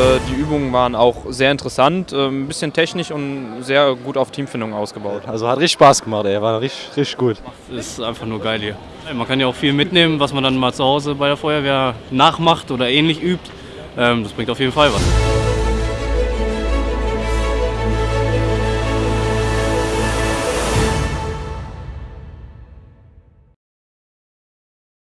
äh, die Übungen waren auch sehr interessant, äh, ein bisschen technisch und sehr gut auf Teamfindung ausgebaut. Also hat richtig Spaß gemacht, ey. war richtig, richtig gut. Ist einfach nur geil hier. Man kann ja auch viel mitnehmen, was man dann mal zu Hause bei der Feuerwehr nachmacht oder ähnlich übt. Ähm, das bringt auf jeden Fall was.